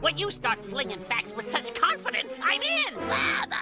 When you start flinging facts with such confidence, I'm in!